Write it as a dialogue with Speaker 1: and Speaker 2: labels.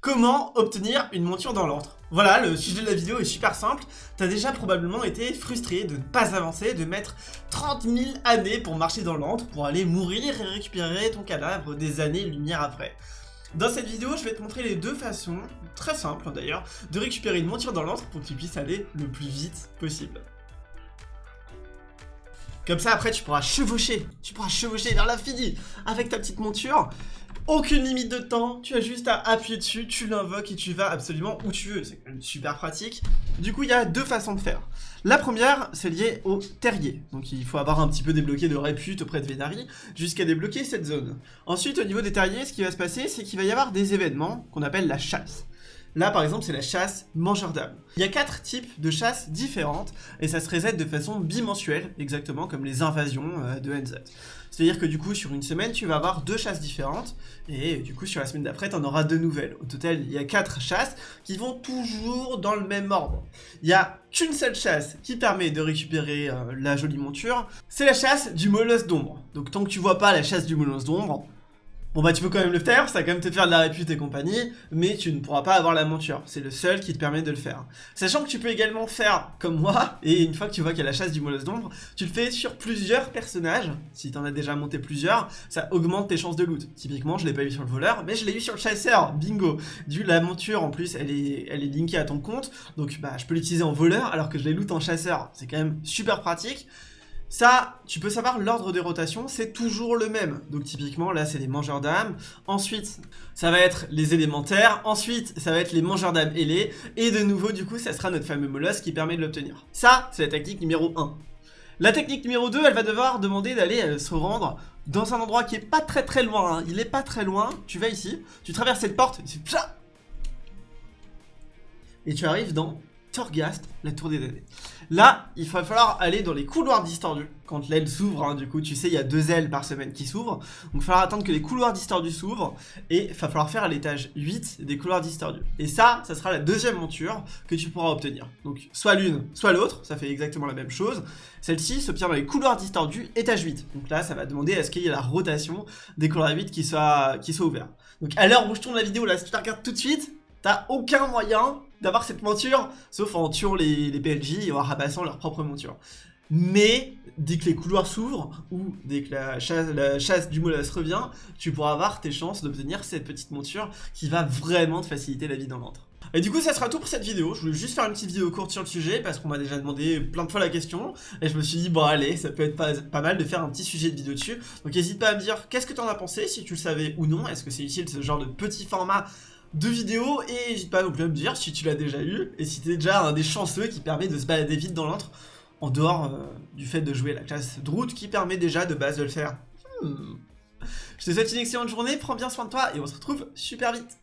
Speaker 1: Comment obtenir une monture dans l'antre Voilà, le sujet de la vidéo est super simple. T'as déjà probablement été frustré de ne pas avancer, de mettre 30 000 années pour marcher dans l'antre, pour aller mourir et récupérer ton cadavre des années-lumière après. Dans cette vidéo, je vais te montrer les deux façons, très simples d'ailleurs, de récupérer une monture dans l'antre pour que tu puisses aller le plus vite possible. Comme ça, après, tu pourras chevaucher, tu pourras chevaucher vers l'infini avec ta petite monture aucune limite de temps, tu as juste à appuyer dessus, tu l'invoques et tu vas absolument où tu veux. C'est quand même super pratique. Du coup, il y a deux façons de faire. La première, c'est lié au terrier. Donc il faut avoir un petit peu débloqué de répute auprès de Vénari jusqu'à débloquer cette zone. Ensuite, au niveau des terriers, ce qui va se passer, c'est qu'il va y avoir des événements qu'on appelle la chasse. Là, par exemple, c'est la chasse mangeur d'âme. Il y a quatre types de chasses différentes, et ça se reset de façon bimensuelle, exactement comme les invasions euh, de NZ. C'est-à-dire que du coup, sur une semaine, tu vas avoir deux chasses différentes, et du coup, sur la semaine d'après, tu en auras deux nouvelles. Au total, il y a quatre chasses qui vont toujours dans le même ordre. Il y a qu'une seule chasse qui permet de récupérer euh, la jolie monture, c'est la chasse du molosse d'ombre. Donc tant que tu vois pas la chasse du molosse d'ombre, Bon bah tu peux quand même le faire, ça va quand même te faire de la répute et compagnie, mais tu ne pourras pas avoir la monture, c'est le seul qui te permet de le faire. Sachant que tu peux également faire comme moi, et une fois que tu vois qu'il y a la chasse du molosse d'ombre, tu le fais sur plusieurs personnages, si tu en as déjà monté plusieurs, ça augmente tes chances de loot. Typiquement je l'ai pas eu sur le voleur, mais je l'ai eu sur le chasseur, bingo Du la monture en plus elle est, elle est linkée à ton compte, donc bah je peux l'utiliser en voleur alors que je l'ai loot en chasseur, c'est quand même super pratique. Ça, tu peux savoir l'ordre des rotations, c'est toujours le même. Donc typiquement, là, c'est les mangeurs d'âme. Ensuite, ça va être les élémentaires. Ensuite, ça va être les mangeurs d'âme ailés. Et de nouveau, du coup, ça sera notre fameux molosse qui permet de l'obtenir. Ça, c'est la technique numéro 1. La technique numéro 2, elle va devoir demander d'aller euh, se rendre dans un endroit qui est pas très très loin. Hein. Il est pas très loin. Tu vas ici, tu traverses cette porte, et tu arrives dans Torghast, la tour des damnés. Là, il va falloir aller dans les couloirs distordus. Quand l'aile s'ouvre, hein, du coup, tu sais, il y a deux ailes par semaine qui s'ouvrent. Donc, il va falloir attendre que les couloirs distordus s'ouvrent. Et il va falloir faire à l'étage 8 des couloirs distordus. Et ça, ça sera la deuxième monture que tu pourras obtenir. Donc, soit l'une, soit l'autre. Ça fait exactement la même chose. Celle-ci s'obtient dans les couloirs distordus, étage 8. Donc là, ça va demander à ce qu'il y ait la rotation des couloirs 8 qui soit, qui soit ouvert. Donc, à l'heure où je tourne la vidéo, là, si tu la regardes tout de suite, t'as aucun moyen d'avoir cette monture, sauf en tuant les, les PLJ et en rabassant leur propre monture. Mais dès que les couloirs s'ouvrent, ou dès que la chasse, la chasse du molosse revient, tu pourras avoir tes chances d'obtenir cette petite monture qui va vraiment te faciliter la vie dans l'antre. Et du coup ça sera tout pour cette vidéo, je voulais juste faire une petite vidéo courte sur le sujet parce qu'on m'a déjà demandé plein de fois la question et je me suis dit bon allez ça peut être pas, pas mal de faire un petit sujet de vidéo dessus donc n'hésite pas à me dire qu'est-ce que tu en as pensé si tu le savais ou non, est-ce que c'est utile ce genre de petit format de vidéos et n'hésite pas non plus à me dire si tu l'as déjà eu et si tu es déjà un des chanceux qui permet de se balader vite dans l'antre en dehors euh, du fait de jouer la classe Droot qui permet déjà de base de le faire. Hmm. Je te souhaite une excellente journée, prends bien soin de toi et on se retrouve super vite